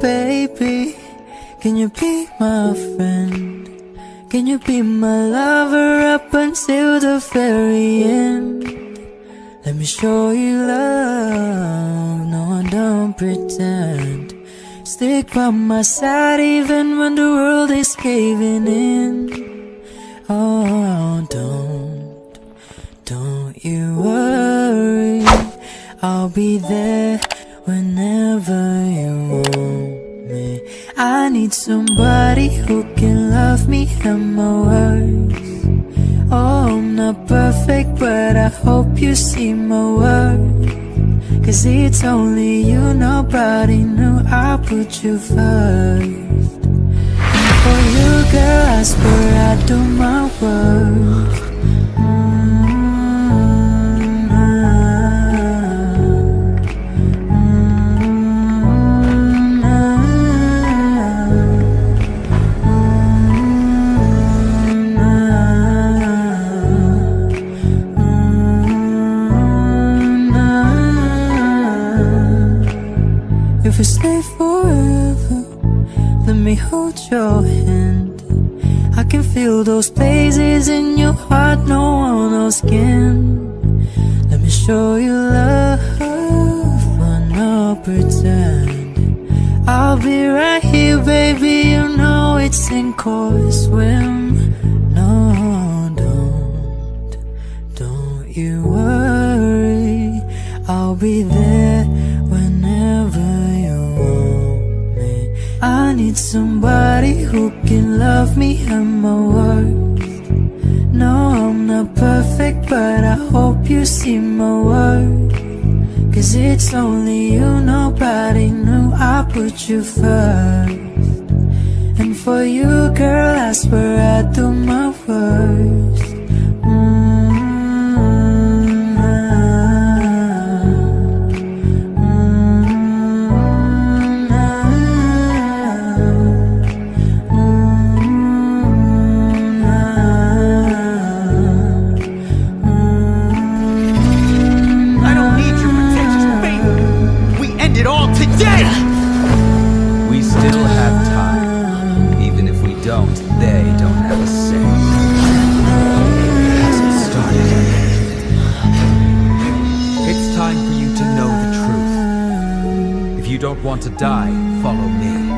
baby? Can you be my friend? Can you be my lover up until the very end? Let me show you love, no I don't pretend Stick by my side even when the world is caving in Oh, don't, don't you worry I'll be there need somebody who can love me and my words Oh, I'm not perfect, but I hope you see my worth. Cause it's only you, nobody knew I put you first. And for you, girl, I swear I do my worst If we stay forever, let me hold your hand. I can feel those places in your heart no one else can. Let me show you love, not pretend. I'll be right here, baby. You know it's sink or swim. No, don't, don't you worry. I'll be there need somebody who can love me and my worth. No, I'm not perfect, but I hope you see my worth. Cause it's only you, nobody knew I put you first. And for you, girl, I swear I do my worst. you don't want to die, follow me.